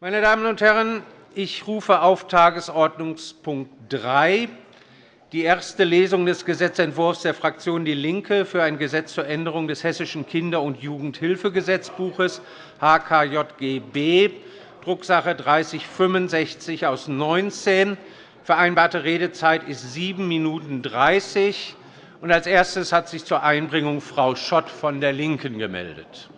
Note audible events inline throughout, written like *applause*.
Meine Damen und Herren, ich rufe auf Tagesordnungspunkt 3 die erste Lesung des Gesetzentwurfs der Fraktion DIE LINKE für ein Gesetz zur Änderung des Hessischen Kinder- und Jugendhilfegesetzbuches HKJGB, Drucksache 3065 aus 19. Vereinbarte Redezeit ist 7 Minuten 30. Als erstes hat sich zur Einbringung Frau Schott von der LINKEN gemeldet.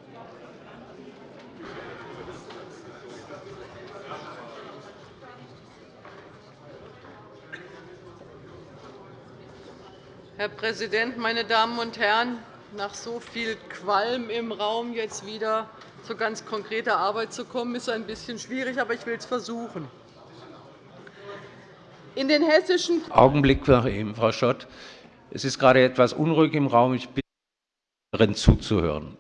Herr Präsident, meine Damen und Herren! Nach so viel Qualm im Raum jetzt wieder zu ganz konkreter Arbeit zu kommen, ist ein bisschen schwierig, aber ich will es versuchen. In den hessischen Augenblick, Frau Schott. Es ist gerade etwas unruhig im Raum. Ich bitte, darin zuzuhören.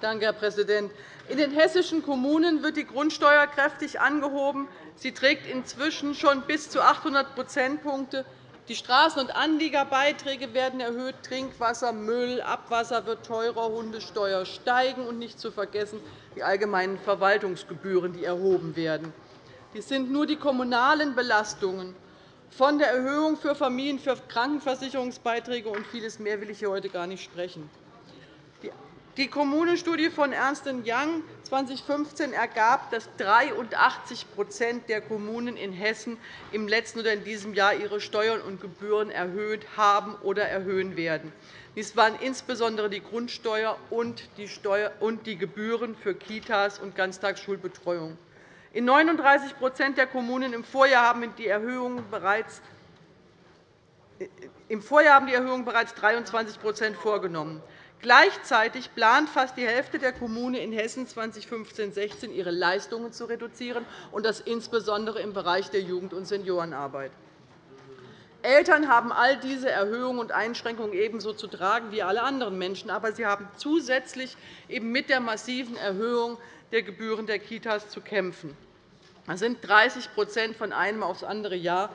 Danke, Herr Präsident. In den hessischen Kommunen wird die Grundsteuer kräftig angehoben. Sie trägt inzwischen schon bis zu 800 Prozentpunkte. Die Straßen- und Anliegerbeiträge werden erhöht, Trinkwasser, Müll, Abwasser wird teurer, Hundesteuer steigen und nicht zu vergessen die allgemeinen Verwaltungsgebühren, die erhoben werden. Dies sind nur die kommunalen Belastungen. Von der Erhöhung für Familien für Krankenversicherungsbeiträge und vieles mehr will ich hier heute gar nicht sprechen. Die Kommunenstudie von Ernst Young 2015 ergab, dass 83% der Kommunen in Hessen im letzten oder in diesem Jahr ihre Steuern und Gebühren erhöht haben oder erhöhen werden. Dies waren insbesondere die Grundsteuer und die Gebühren für Kitas und Ganztagsschulbetreuung. In 39% der Kommunen im Vorjahr haben die Erhöhungen bereits im Vorjahr haben die Erhöhungen bereits 23% vorgenommen. Gleichzeitig plant fast die Hälfte der Kommunen in Hessen 2015-16 ihre Leistungen zu reduzieren, und das insbesondere im Bereich der Jugend- und Seniorenarbeit. Eltern haben all diese Erhöhungen und Einschränkungen ebenso zu tragen wie alle anderen Menschen. Aber sie haben zusätzlich eben mit der massiven Erhöhung der Gebühren der Kitas zu kämpfen. Das sind 30% von einem aufs andere Jahr.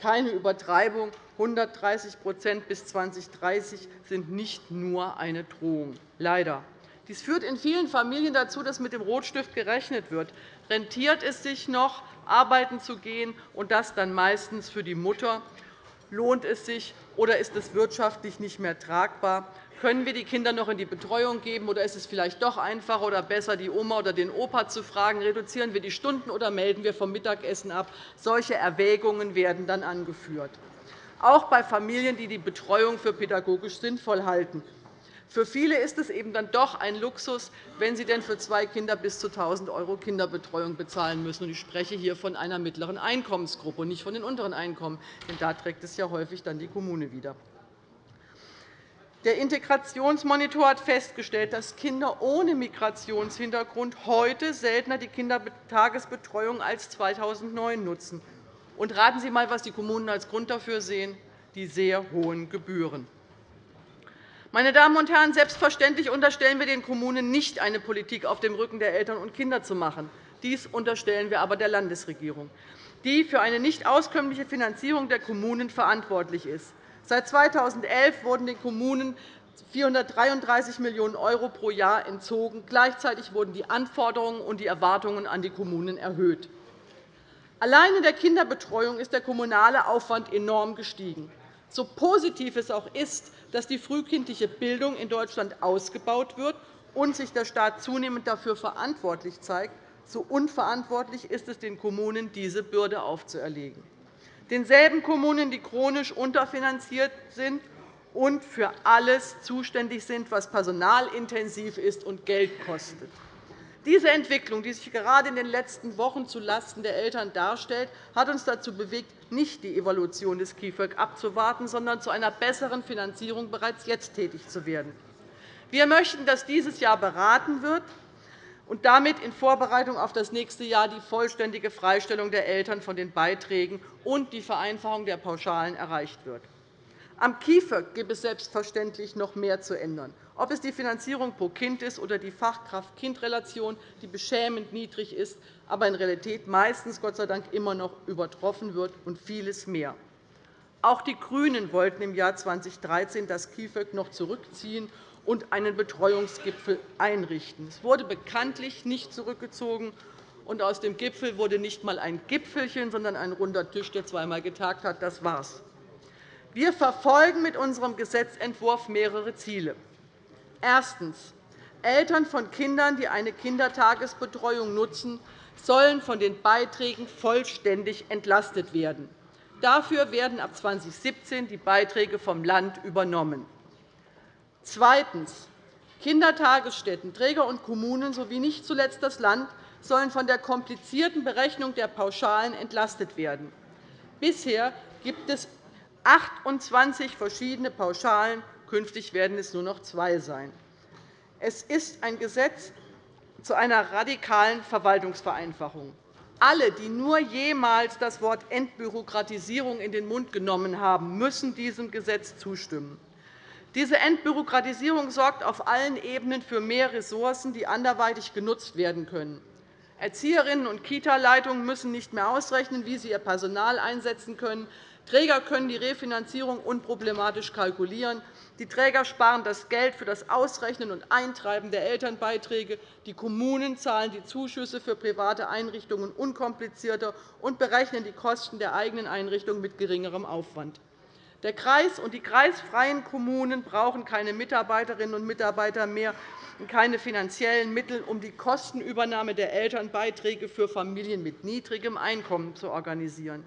Keine Übertreibung. 130% bis 2030 sind nicht nur eine Drohung. Leider. Dies führt in vielen Familien dazu, dass mit dem Rotstift gerechnet wird. Rentiert es sich noch, arbeiten zu gehen, und das dann meistens für die Mutter? Lohnt es sich, oder ist es wirtschaftlich nicht mehr tragbar? Können wir die Kinder noch in die Betreuung geben, oder ist es vielleicht doch einfacher oder besser, die Oma oder den Opa zu fragen, reduzieren wir die Stunden oder melden wir vom Mittagessen ab? Solche Erwägungen werden dann angeführt auch bei Familien, die die Betreuung für pädagogisch sinnvoll halten. Für viele ist es eben dann doch ein Luxus, wenn sie denn für zwei Kinder bis zu 1.000 € Kinderbetreuung bezahlen müssen. Ich spreche hier von einer mittleren Einkommensgruppe und nicht von den unteren Einkommen. Denn da trägt es ja häufig dann die Kommune wieder. Der Integrationsmonitor hat festgestellt, dass Kinder ohne Migrationshintergrund heute seltener die Kindertagesbetreuung als 2009 nutzen. Und raten Sie einmal, was die Kommunen als Grund dafür sehen, die sehr hohen Gebühren. Meine Damen und Herren, selbstverständlich unterstellen wir den Kommunen nicht, eine Politik auf dem Rücken der Eltern und Kinder zu machen. Dies unterstellen wir aber der Landesregierung, die für eine nicht auskömmliche Finanzierung der Kommunen verantwortlich ist. Seit 2011 wurden den Kommunen 433 Millionen € pro Jahr entzogen. Gleichzeitig wurden die Anforderungen und die Erwartungen an die Kommunen erhöht. Allein in der Kinderbetreuung ist der kommunale Aufwand enorm gestiegen. So positiv es auch ist, dass die frühkindliche Bildung in Deutschland ausgebaut wird und sich der Staat zunehmend dafür verantwortlich zeigt, so unverantwortlich ist es den Kommunen, diese Bürde aufzuerlegen. Denselben Kommunen, die chronisch unterfinanziert sind und für alles zuständig sind, was personalintensiv ist und Geld kostet. Diese Entwicklung, die sich gerade in den letzten Wochen zulasten der Eltern darstellt, hat uns dazu bewegt, nicht die Evaluation des KIföG abzuwarten, sondern zu einer besseren Finanzierung bereits jetzt tätig zu werden. Wir möchten, dass dieses Jahr beraten wird und damit in Vorbereitung auf das nächste Jahr die vollständige Freistellung der Eltern von den Beiträgen und die Vereinfachung der Pauschalen erreicht wird. Am KIföG gibt es selbstverständlich noch mehr zu ändern ob es die Finanzierung pro Kind ist oder die Fachkraft-Kind-Relation, die beschämend niedrig ist, aber in Realität meistens Gott sei Dank immer noch übertroffen wird, und vieles mehr. Auch die GRÜNEN wollten im Jahr 2013 das KIföG noch zurückziehen und einen Betreuungsgipfel einrichten. Es wurde bekanntlich nicht zurückgezogen. und aus dem Gipfel wurde nicht einmal ein Gipfelchen, sondern ein runder Tisch, der zweimal getagt hat. Das war's. Wir verfolgen mit unserem Gesetzentwurf mehrere Ziele. Erstens. Eltern von Kindern, die eine Kindertagesbetreuung nutzen, sollen von den Beiträgen vollständig entlastet werden. Dafür werden ab 2017 die Beiträge vom Land übernommen. Zweitens. Kindertagesstätten, Träger und Kommunen sowie nicht zuletzt das Land sollen von der komplizierten Berechnung der Pauschalen entlastet werden. Bisher gibt es 28 verschiedene Pauschalen. Künftig werden es nur noch zwei sein. Es ist ein Gesetz zu einer radikalen Verwaltungsvereinfachung. Alle, die nur jemals das Wort Entbürokratisierung in den Mund genommen haben, müssen diesem Gesetz zustimmen. Diese Entbürokratisierung sorgt auf allen Ebenen für mehr Ressourcen, die anderweitig genutzt werden können. Erzieherinnen und Kita-Leitungen müssen nicht mehr ausrechnen, wie sie ihr Personal einsetzen können. Träger können die Refinanzierung unproblematisch kalkulieren. Die Träger sparen das Geld für das Ausrechnen und Eintreiben der Elternbeiträge. Die Kommunen zahlen die Zuschüsse für private Einrichtungen unkomplizierter und berechnen die Kosten der eigenen Einrichtung mit geringerem Aufwand. Der Kreis und die kreisfreien Kommunen brauchen keine Mitarbeiterinnen und Mitarbeiter mehr und keine finanziellen Mittel, um die Kostenübernahme der Elternbeiträge für Familien mit niedrigem Einkommen zu organisieren.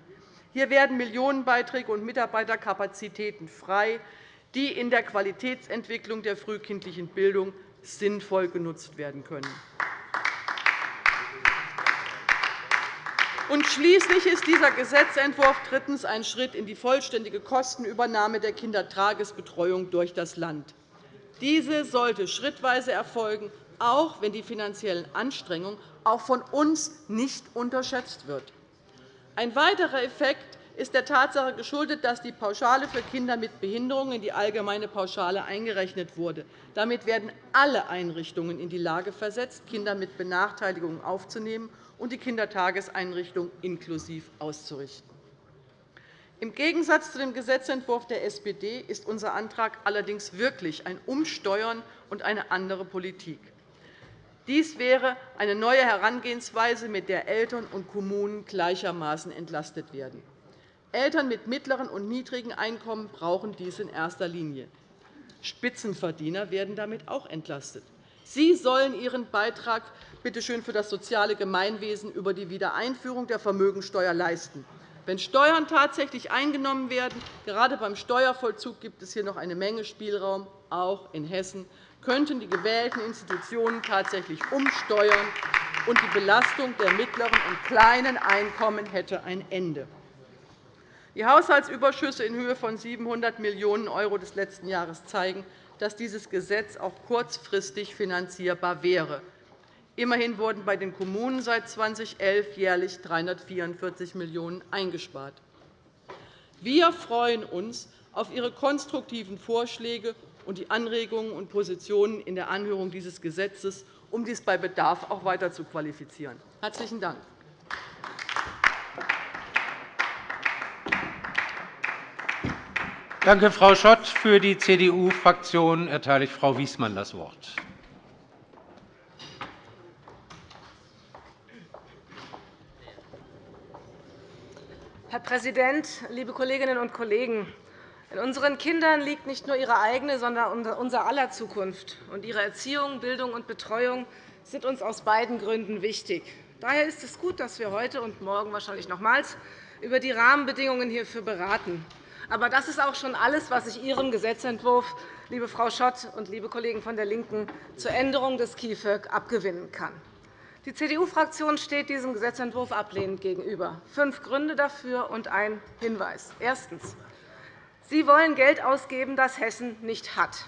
Hier werden Millionenbeiträge und Mitarbeiterkapazitäten frei, die in der Qualitätsentwicklung der frühkindlichen Bildung sinnvoll genutzt werden können. Und schließlich ist dieser Gesetzentwurf drittens ein Schritt in die vollständige Kostenübernahme der Kindertagesbetreuung durch das Land. Diese sollte schrittweise erfolgen, auch wenn die finanziellen Anstrengungen auch von uns nicht unterschätzt wird. Ein weiterer Effekt ist der Tatsache geschuldet, dass die Pauschale für Kinder mit Behinderung in die allgemeine Pauschale eingerechnet wurde. Damit werden alle Einrichtungen in die Lage versetzt, Kinder mit Benachteiligungen aufzunehmen und die Kindertageseinrichtung inklusiv auszurichten. Im Gegensatz zu dem Gesetzentwurf der SPD ist unser Antrag allerdings wirklich ein Umsteuern und eine andere Politik. Dies wäre eine neue Herangehensweise, mit der Eltern und Kommunen gleichermaßen entlastet werden. Eltern mit mittleren und niedrigen Einkommen brauchen dies in erster Linie. Spitzenverdiener werden damit auch entlastet. Sie sollen ihren Beitrag bitte schön für das soziale Gemeinwesen über die Wiedereinführung der Vermögensteuer leisten. Wenn Steuern tatsächlich eingenommen werden, gerade beim Steuervollzug gibt es hier noch eine Menge Spielraum, auch in Hessen, könnten die gewählten Institutionen tatsächlich umsteuern, und die Belastung der mittleren und kleinen Einkommen hätte ein Ende. Die Haushaltsüberschüsse in Höhe von 700 Millionen € des letzten Jahres zeigen, dass dieses Gesetz auch kurzfristig finanzierbar wäre. Immerhin wurden bei den Kommunen seit 2011 jährlich 344 Millionen € eingespart. Wir freuen uns auf Ihre konstruktiven Vorschläge und die Anregungen und Positionen in der Anhörung dieses Gesetzes, um dies bei Bedarf auch weiter zu qualifizieren. – Herzlichen Dank. Danke, Frau Schott. Für die CDU-Fraktion erteile ich Frau Wiesmann das Wort. Herr Präsident, liebe Kolleginnen und Kollegen! In unseren Kindern liegt nicht nur ihre eigene, sondern unser aller Zukunft. ihre Erziehung, Bildung und Betreuung sind uns aus beiden Gründen wichtig. Daher ist es gut, dass wir heute und morgen wahrscheinlich nochmals über die Rahmenbedingungen hierfür beraten. Aber das ist auch schon alles, was ich Ihrem Gesetzentwurf, liebe Frau Schott und liebe Kollegen von der LINKEN, zur Änderung des KIföG abgewinnen kann. Die CDU-Fraktion steht diesem Gesetzentwurf ablehnend gegenüber. Fünf Gründe dafür und ein Hinweis. Erstens. Sie wollen Geld ausgeben, das Hessen nicht hat.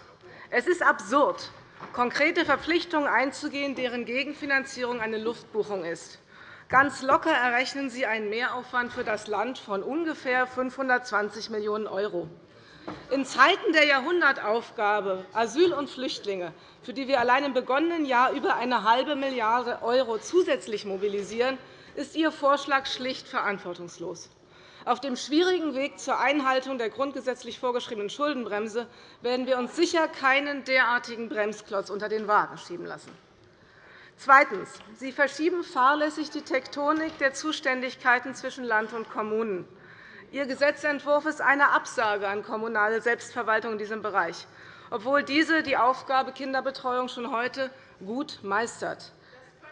Es ist absurd, konkrete Verpflichtungen einzugehen, deren Gegenfinanzierung eine Luftbuchung ist. Ganz locker errechnen Sie einen Mehraufwand für das Land von ungefähr 520 Millionen €. In Zeiten der Jahrhundertaufgabe Asyl und Flüchtlinge, für die wir allein im begonnenen Jahr über eine halbe Milliarde € zusätzlich mobilisieren, ist Ihr Vorschlag schlicht verantwortungslos. Auf dem schwierigen Weg zur Einhaltung der grundgesetzlich vorgeschriebenen Schuldenbremse werden wir uns sicher keinen derartigen Bremsklotz unter den Wagen schieben lassen. Zweitens. Sie verschieben fahrlässig die Tektonik der Zuständigkeiten zwischen Land und Kommunen. Ihr Gesetzentwurf ist eine Absage an kommunale Selbstverwaltung in diesem Bereich, obwohl diese die Aufgabe Kinderbetreuung schon heute gut meistert.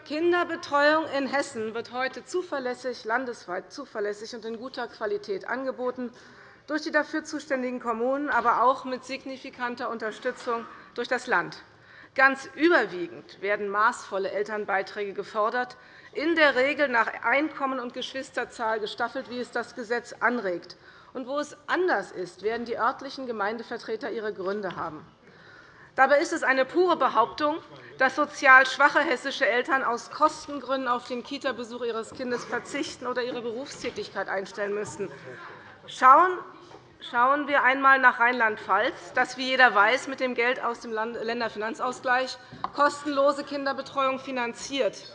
Kinderbetreuung in Hessen wird heute zuverlässig, landesweit zuverlässig und in guter Qualität angeboten, durch die dafür zuständigen Kommunen, aber auch mit signifikanter Unterstützung durch das Land. Ganz überwiegend werden maßvolle Elternbeiträge gefordert, in der Regel nach Einkommen und Geschwisterzahl gestaffelt, wie es das Gesetz anregt. Und wo es anders ist, werden die örtlichen Gemeindevertreter ihre Gründe haben. Dabei ist es eine pure Behauptung, dass sozial schwache hessische Eltern aus Kostengründen auf den Kita-Besuch ihres Kindes verzichten oder ihre Berufstätigkeit einstellen müssten. Schauen Schauen wir einmal nach Rheinland-Pfalz, das, wie jeder weiß, mit dem Geld aus dem Länderfinanzausgleich kostenlose Kinderbetreuung finanziert.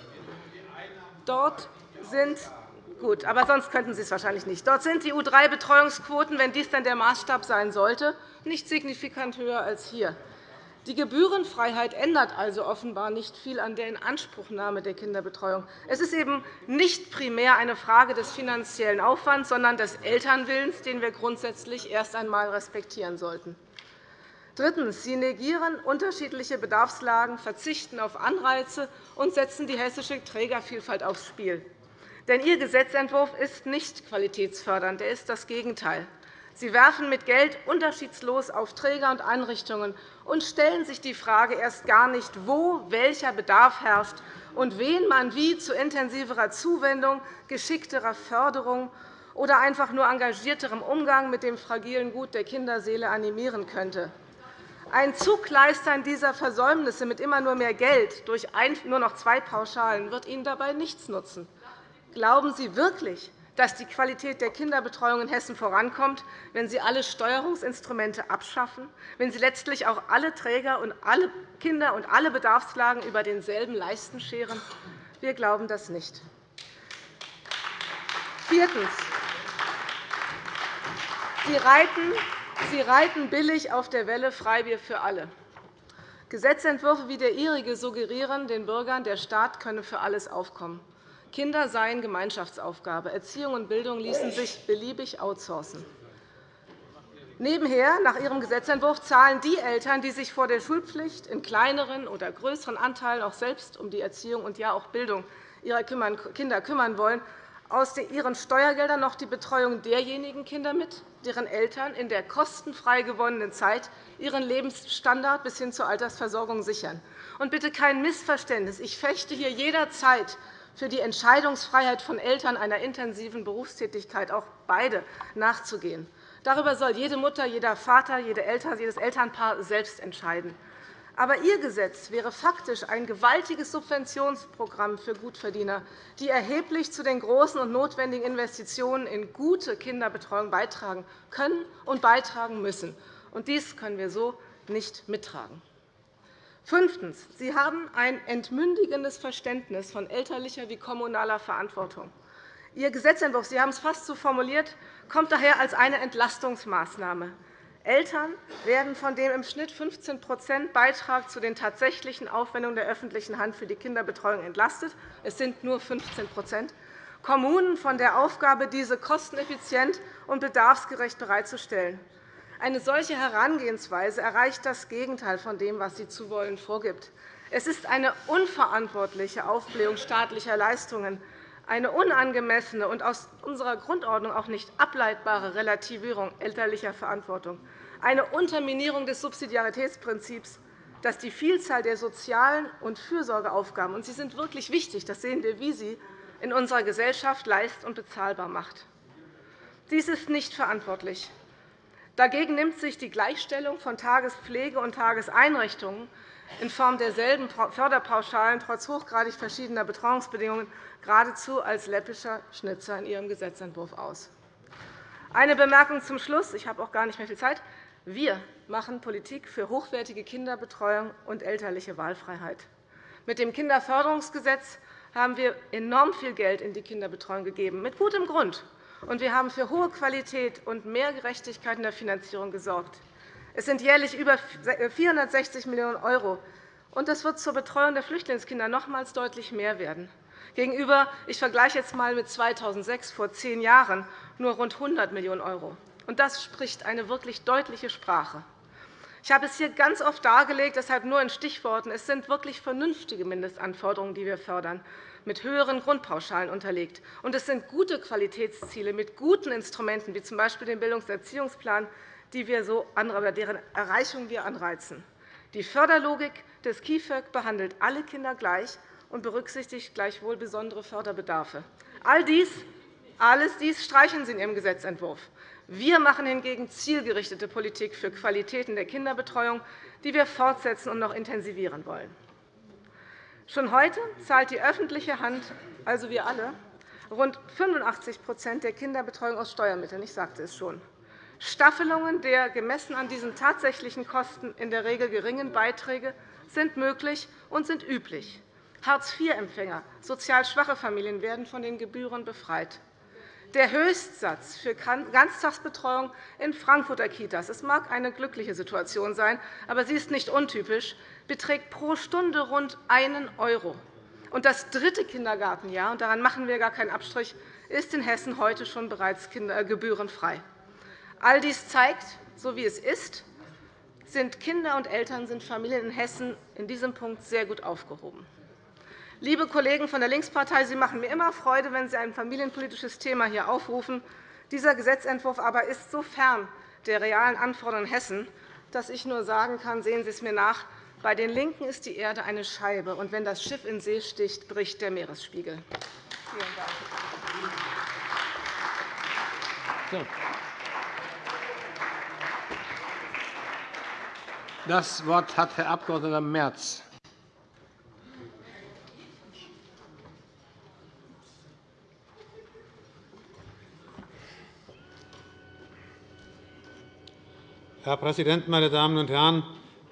Dort sind Gut, aber sonst könnten Sie es wahrscheinlich nicht. Dort sind die U3-Betreuungsquoten, wenn dies dann der Maßstab sein sollte, nicht signifikant höher als hier. Die Gebührenfreiheit ändert also offenbar nicht viel an der Inanspruchnahme der Kinderbetreuung. Es ist eben nicht primär eine Frage des finanziellen Aufwands, sondern des Elternwillens, den wir grundsätzlich erst einmal respektieren sollten. Drittens. Sie negieren unterschiedliche Bedarfslagen, verzichten auf Anreize und setzen die hessische Trägervielfalt aufs Spiel. Denn Ihr Gesetzentwurf ist nicht qualitätsfördernd, er ist das Gegenteil. Sie werfen mit Geld unterschiedslos auf Träger und Einrichtungen und stellen sich die Frage erst gar nicht, wo welcher Bedarf herrscht und wen man wie zu intensiverer Zuwendung, geschickterer Förderung oder einfach nur engagierterem Umgang mit dem fragilen Gut der Kinderseele animieren könnte. Ein Zugleistern dieser Versäumnisse mit immer nur mehr Geld durch nur noch zwei Pauschalen wird Ihnen dabei nichts nutzen. Glauben Sie wirklich, dass die Qualität der Kinderbetreuung in Hessen vorankommt, wenn Sie alle Steuerungsinstrumente abschaffen, wenn Sie letztlich auch alle Träger und alle Kinder und alle Bedarfslagen über denselben Leisten scheren? Wir glauben das nicht. Viertens. Sie reiten, Sie reiten billig auf der Welle Freibier für alle. Gesetzentwürfe wie der Ihrige suggerieren den Bürgern, der Staat könne für alles aufkommen. Kinder seien Gemeinschaftsaufgabe. Erziehung und Bildung ließen sich beliebig outsourcen. Nebenher, nach Ihrem Gesetzentwurf, zahlen die Eltern, die sich vor der Schulpflicht in kleineren oder größeren Anteilen auch selbst um die Erziehung und ja auch Bildung ihrer Kinder kümmern wollen, aus ihren Steuergeldern noch die Betreuung derjenigen Kinder mit, deren Eltern in der kostenfrei gewonnenen Zeit ihren Lebensstandard bis hin zur Altersversorgung sichern. Und bitte kein Missverständnis. Ich fechte hier jederzeit für die Entscheidungsfreiheit von Eltern einer intensiven Berufstätigkeit auch beide nachzugehen. Darüber soll jede Mutter, jeder Vater, jede Eltern, jedes Elternpaar selbst entscheiden. Aber Ihr Gesetz wäre faktisch ein gewaltiges Subventionsprogramm für Gutverdiener, die erheblich zu den großen und notwendigen Investitionen in gute Kinderbetreuung beitragen können und beitragen müssen. Dies können wir so nicht mittragen. Fünftens. Sie haben ein entmündigendes Verständnis von elterlicher wie kommunaler Verantwortung. Ihr Gesetzentwurf, Sie haben es fast so formuliert, kommt daher als eine Entlastungsmaßnahme. Eltern werden von dem im Schnitt 15% Beitrag zu den tatsächlichen Aufwendungen der öffentlichen Hand für die Kinderbetreuung entlastet. Es sind nur 15% Kommunen von der Aufgabe, diese kosteneffizient und bedarfsgerecht bereitzustellen. Eine solche Herangehensweise erreicht das Gegenteil von dem, was sie zu wollen vorgibt. Es ist eine unverantwortliche Aufblähung staatlicher Leistungen, eine unangemessene und aus unserer Grundordnung auch nicht ableitbare Relativierung elterlicher Verantwortung, eine Unterminierung des Subsidiaritätsprinzips, das die Vielzahl der sozialen und Fürsorgeaufgaben – und sie sind wirklich wichtig, das sehen wir, wie sie in unserer Gesellschaft leist- und bezahlbar macht. Dies ist nicht verantwortlich. Dagegen nimmt sich die Gleichstellung von Tagespflege und Tageseinrichtungen in Form derselben Förderpauschalen trotz hochgradig verschiedener Betreuungsbedingungen geradezu als läppischer Schnitzer in Ihrem Gesetzentwurf aus. Eine Bemerkung zum Schluss. Ich habe auch gar nicht mehr viel Zeit. Wir machen Politik für hochwertige Kinderbetreuung und elterliche Wahlfreiheit. Mit dem Kinderförderungsgesetz haben wir enorm viel Geld in die Kinderbetreuung gegeben, mit gutem Grund und wir haben für hohe Qualität und mehr Gerechtigkeit in der Finanzierung gesorgt. Es sind jährlich über 460 Millionen € Und das wird zur Betreuung der Flüchtlingskinder nochmals deutlich mehr werden. Gegenüber, ich vergleiche jetzt einmal mit 2006, vor zehn Jahren, nur rund 100 Millionen €. Das spricht eine wirklich deutliche Sprache. Ich habe es hier ganz oft dargelegt, deshalb nur in Stichworten. Es sind wirklich vernünftige Mindestanforderungen, die wir fördern, mit höheren Grundpauschalen unterlegt. Und es sind gute Qualitätsziele mit guten Instrumenten, wie z. B. dem Bildungserziehungsplan, die wir so deren Erreichung wir anreizen. Die Förderlogik des KIföG behandelt alle Kinder gleich und berücksichtigt gleichwohl besondere Förderbedarfe. All dies, alles dies streichen Sie in Ihrem Gesetzentwurf. Wir machen hingegen zielgerichtete Politik für Qualitäten der Kinderbetreuung, die wir fortsetzen und noch intensivieren wollen. Schon heute zahlt die öffentliche Hand, also wir alle, rund 85% der Kinderbetreuung aus Steuermitteln. Ich sagte es schon. Staffelungen der gemessen an diesen tatsächlichen Kosten in der Regel geringen Beiträge sind möglich und sind üblich. Hartz-IV-Empfänger, sozial schwache Familien werden von den Gebühren befreit. Der Höchstsatz für Ganztagsbetreuung in Frankfurter Kitas es mag eine glückliche Situation sein, aber sie ist nicht untypisch beträgt pro Stunde rund 1 €. Und das dritte Kindergartenjahr, und daran machen wir gar keinen Abstrich, ist in Hessen heute schon bereits äh, gebührenfrei. All dies zeigt, so wie es ist, sind Kinder und Eltern, sind Familien in Hessen in diesem Punkt sehr gut aufgehoben. Liebe Kollegen von der Linkspartei, Sie machen mir immer Freude, wenn Sie ein familienpolitisches Thema hier aufrufen. Dieser Gesetzentwurf aber ist so fern der realen Anforderungen Hessen, dass ich nur sagen kann, sehen Sie es mir nach, bei den LINKEN ist die Erde eine Scheibe, und wenn das Schiff in See sticht, bricht der Meeresspiegel. Vielen Dank. Das Wort hat Herr Abg. Merz. Herr Präsident, meine Damen und Herren!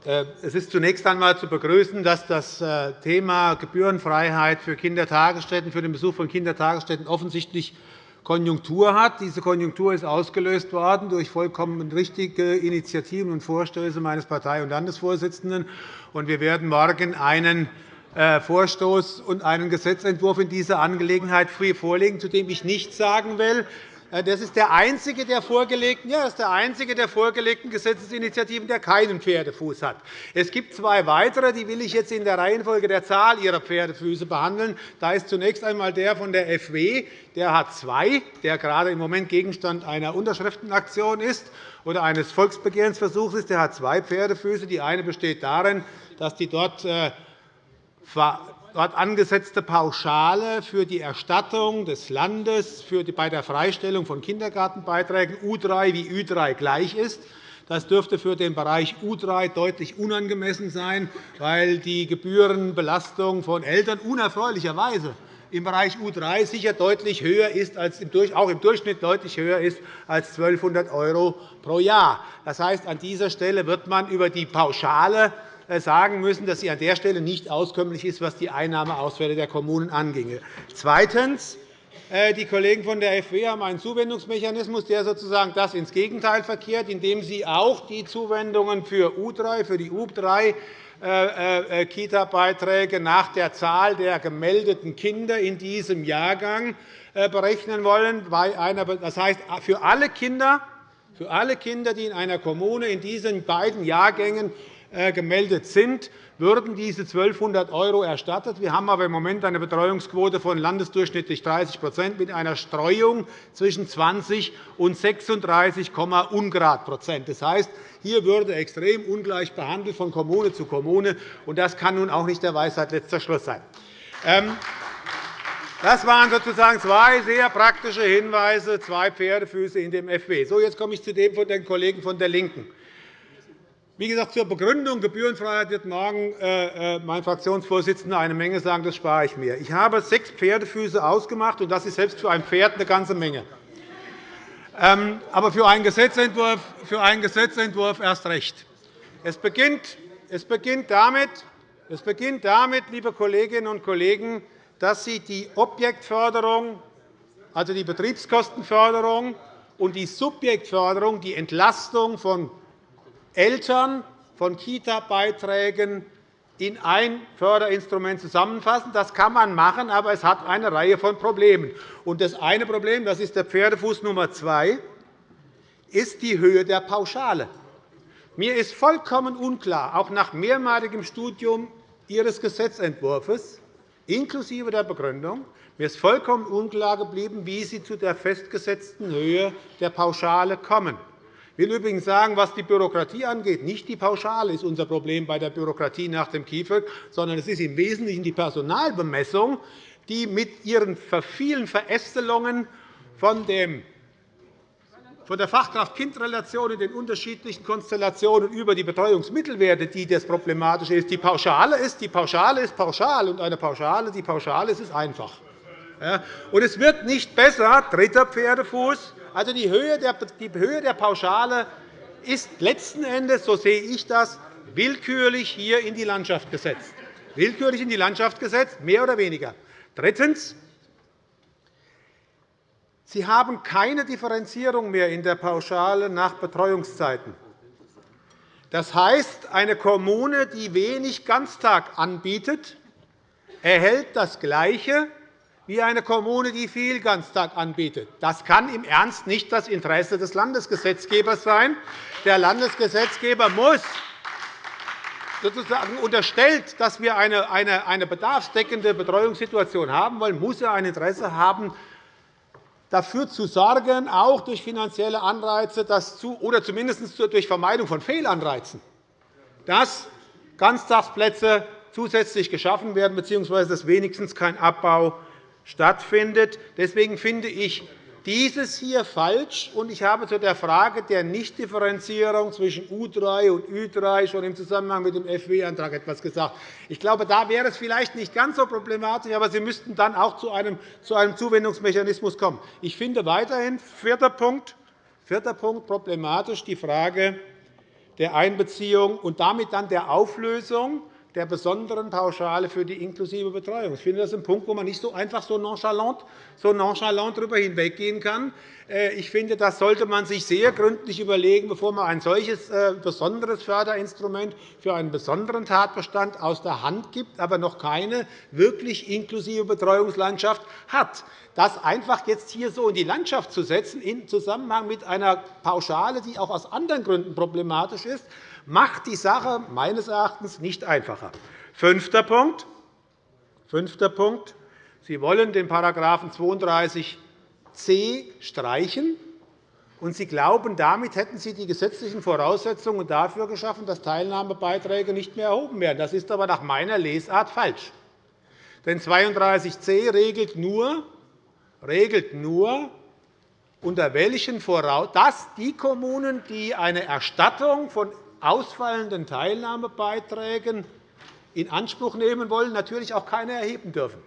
Äh, es ist zunächst einmal zu begrüßen, dass das äh, Thema Gebührenfreiheit für Kindertagesstätten, für den Besuch von Kindertagesstätten offensichtlich Konjunktur hat. Diese Konjunktur ist ausgelöst worden durch vollkommen richtige Initiativen und Vorstöße meines Partei- und Landesvorsitzenden. Wir werden morgen einen äh, Vorstoß und einen Gesetzentwurf in dieser Angelegenheit vorlegen, zu dem ich nichts sagen will. Äh, das ist der einzige der vorgelegten, ja, das ist der einzige der vorgelegten Gesetzesinitiativen, der keinen Pferdefuß hat. Es gibt zwei weitere, die will ich jetzt in der Reihenfolge der Zahl ihrer Pferdefüße behandeln. Da ist zunächst einmal der von der FW. Der hat zwei, der gerade im Moment Gegenstand einer Unterschriftenaktion ist oder eines Volksbegehrensversuchs ist. Der hat zwei Pferdefüße. Die eine besteht darin, dass die dort äh, dort angesetzte Pauschale für die Erstattung des Landes bei der Freistellung von Kindergartenbeiträgen U3 wie Ü3 gleich ist. Das dürfte für den Bereich U3 deutlich unangemessen sein, weil die Gebührenbelastung von Eltern unerfreulicherweise im Bereich U3 sicher deutlich höher ist, als auch im Durchschnitt deutlich höher ist als 1.200 € pro Jahr. Das heißt, an dieser Stelle wird man über die Pauschale sagen müssen, dass sie an der Stelle nicht auskömmlich ist, was die Einnahmeausfälle der Kommunen anginge. Zweitens. Äh, die Kollegen von der FW haben einen Zuwendungsmechanismus, der sozusagen das ins Gegenteil verkehrt, indem sie auch die Zuwendungen für U3, für die UB3 äh, Kita-Beiträge nach der Zahl der gemeldeten Kinder in diesem Jahrgang berechnen wollen. Das heißt, für alle Kinder, für alle Kinder, die in einer Kommune in diesen beiden Jahrgängen äh, gemeldet sind, würden diese 1.200 € erstattet. Wir haben aber im Moment eine Betreuungsquote von landesdurchschnittlich 30% mit einer Streuung zwischen 20 und 36, ungrad Das heißt, hier würde extrem ungleich behandelt von Kommune zu Kommune. und Das kann nun auch nicht der Weisheit letzter Schluss sein. Ähm, das waren sozusagen zwei sehr praktische Hinweise, zwei Pferdefüße in dem FW. So, jetzt komme ich zu dem von den Kollegen von der LINKEN. Wie gesagt, zur Begründung Gebührenfreiheit wird morgen äh, äh, mein Fraktionsvorsitzender eine Menge sagen. Das spare ich mir. Ich habe sechs Pferdefüße ausgemacht, und das ist selbst für ein Pferd eine ganze Menge. Ähm, aber für einen Gesetzentwurf, für einen Gesetzentwurf erst recht. Es beginnt, es beginnt damit, es beginnt damit, liebe Kolleginnen und Kollegen, dass Sie die Objektförderung, also die Betriebskostenförderung und die Subjektförderung, die Entlastung von Eltern von Kita-Beiträgen in ein Förderinstrument zusammenfassen. Das kann man machen, aber es hat eine Reihe von Problemen. das eine Problem, das ist der Pferdefuß Nummer zwei, ist die Höhe der Pauschale. Mir ist vollkommen unklar, auch nach mehrmaligem Studium Ihres Gesetzentwurfs, inklusive der Begründung, mir ist vollkommen unklar geblieben, wie Sie zu der festgesetzten Höhe der Pauschale kommen. Ich will übrigens sagen, was die Bürokratie angeht, nicht die Pauschale ist unser Problem bei der Bürokratie nach dem KIföG, sondern es ist im Wesentlichen die Personalbemessung, die mit ihren vielen Verästelungen von dem von der Fachkraft-Kind-Relation in den unterschiedlichen Konstellationen über die Betreuungsmittelwerte, die das Problematische ist. Die Pauschale ist, die Pauschale ist pauschal, und eine Pauschale, die Pauschale ist, ist einfach. Und es wird nicht besser, dritter Pferdefuß, also die Höhe der, die Höhe der Pauschale ist letzten Endes, so sehe ich das, willkürlich hier in die Landschaft gesetzt. Willkürlich in die Landschaft gesetzt, mehr oder weniger. Drittens. Sie haben keine Differenzierung mehr in der Pauschale nach Betreuungszeiten. Das heißt, eine Kommune, die wenig Ganztag anbietet, erhält das Gleiche wie eine Kommune, die viel Ganztag anbietet. Das kann im Ernst nicht das Interesse des Landesgesetzgebers sein. Der Landesgesetzgeber muss sozusagen unterstellt, dass wir eine, bedarfsdeckende Betreuungssituation haben wollen, muss er ein Interesse haben, dafür zu sorgen, auch durch finanzielle Anreize dass zu, oder zumindest durch Vermeidung von Fehlanreizen, dass Ganztagsplätze zusätzlich geschaffen werden bzw. dass wenigstens kein Abbau stattfindet. Deswegen finde ich dieses hier falsch. und Ich habe zu der Frage der Nichtdifferenzierung zwischen U3 und Ü3 schon im Zusammenhang mit dem FW-Antrag etwas gesagt. Ich glaube, da wäre es vielleicht nicht ganz so problematisch, aber Sie müssten dann auch zu einem Zuwendungsmechanismus kommen. Ich finde weiterhin vierter Punkt, vierter Punkt problematisch die Frage der Einbeziehung und damit dann der Auflösung der besonderen Pauschale für die inklusive Betreuung. Ich finde, das ist ein Punkt, wo man nicht so einfach so nonchalant, so nonchalant darüber hinweggehen kann. Äh, ich finde, das sollte man sich sehr gründlich überlegen, bevor man ein solches äh, besonderes Förderinstrument für einen besonderen Tatbestand aus der Hand gibt, aber noch keine wirklich inklusive Betreuungslandschaft hat. Das einfach jetzt hier so in die Landschaft zu setzen, in Zusammenhang mit einer Pauschale, die auch aus anderen Gründen problematisch ist, macht die Sache meines Erachtens nicht einfacher. Fünfter Punkt. Fünfter Punkt. Sie wollen den § 32c streichen, und Sie glauben, damit hätten Sie die gesetzlichen Voraussetzungen dafür geschaffen, dass Teilnahmebeiträge nicht mehr erhoben werden. Das ist aber nach meiner Lesart falsch. Denn 32c regelt nur, regelt nur unter welchen Voraussetzungen, dass die Kommunen, die eine Erstattung von ausfallenden Teilnahmebeiträgen in Anspruch nehmen wollen, natürlich auch keine erheben dürfen.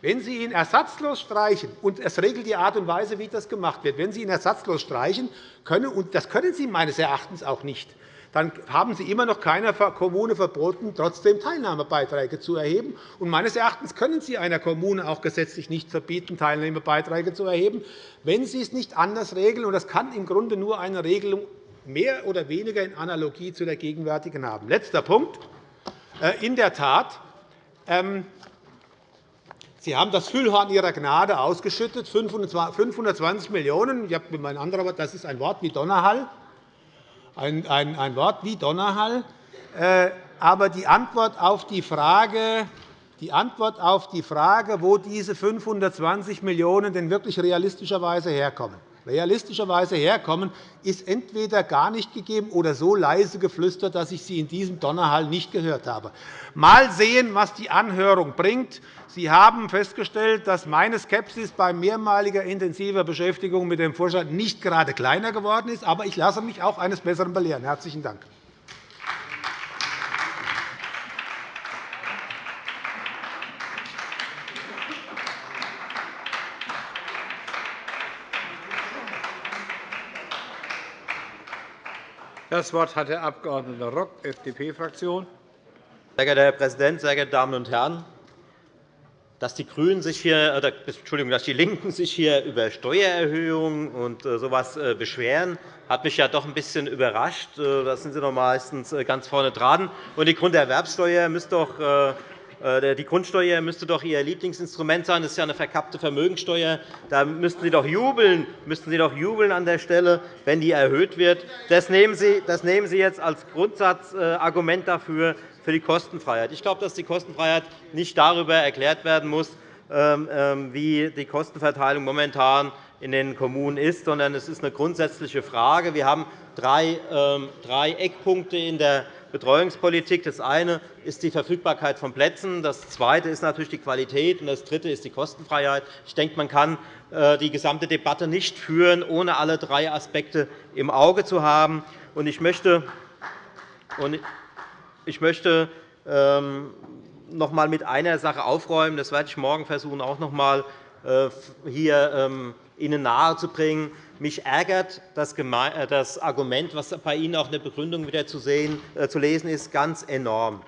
Wenn Sie ihn ersatzlos streichen, und es regelt die Art und Weise, wie das gemacht wird, wenn Sie ihn ersatzlos streichen können, und das können Sie meines Erachtens auch nicht, dann haben Sie immer noch keiner Kommune verboten, trotzdem Teilnahmebeiträge zu erheben. Und meines Erachtens können Sie einer Kommune auch gesetzlich nicht verbieten, Teilnahmebeiträge zu erheben, wenn Sie es nicht anders regeln. Und das kann im Grunde nur eine Regelung mehr oder weniger in Analogie zu der gegenwärtigen haben. Letzter Punkt. Äh, in der Tat, ähm, Sie haben das Füllhorn Ihrer Gnade ausgeschüttet, 520 Millionen €. Das ist ein Wort wie Donnerhall. Ein, ein, ein Wort wie Donnerhall. Äh, aber die Antwort auf die Frage, die Antwort auf die Frage, wo diese 520 Millionen € denn wirklich realistischerweise herkommen, realistischerweise herkommen, ist entweder gar nicht gegeben oder so leise geflüstert, dass ich sie in diesem Donnerhall nicht gehört habe. Mal sehen, was die Anhörung bringt. Sie haben festgestellt, dass meine Skepsis bei mehrmaliger intensiver Beschäftigung mit dem Vorschlag nicht gerade kleiner geworden ist. Aber ich lasse mich auch eines Besseren belehren. – Herzlichen Dank. Das Wort hat der Abg. Rock, FDP-Fraktion. Sehr geehrter Herr Präsident, sehr geehrte Damen und Herren! dass die Grünen sich hier, oder, Entschuldigung, dass die LINKEN sich hier über Steuererhöhungen und so etwas beschweren, hat mich ja doch ein bisschen überrascht. Da sind Sie doch meistens ganz vorne dran. Und die Grunderwerbsteuer müsste doch äh, die Grundsteuer müsste doch Ihr Lieblingsinstrument sein. Das ist ja eine verkappte Vermögensteuer. Da müssten Sie doch jubeln, müssten Sie doch jubeln an der Stelle, wenn die erhöht wird. Das nehmen Sie, das nehmen Sie jetzt als Grundsatzargument dafür für die Kostenfreiheit. Ich glaube, dass die Kostenfreiheit nicht darüber erklärt werden muss, ähm, ähm, wie die Kostenverteilung momentan in den Kommunen ist, sondern es ist eine grundsätzliche Frage. Wir haben drei ähm, Eckpunkte in der Betreuungspolitik. Das eine ist die Verfügbarkeit von Plätzen, das zweite ist natürlich die Qualität, und das dritte ist die Kostenfreiheit. Ich denke, man kann äh, die gesamte Debatte nicht führen, ohne alle drei Aspekte im Auge zu haben. Ich möchte, ähm, noch einmal mit einer Sache aufräumen. Das werde ich morgen versuchen, auch noch einmal äh, hier ähm, Ihnen nahezubringen. Mich ärgert äh, das Argument, das bei Ihnen auch in der Begründung wieder äh, zu lesen ist, ganz enorm,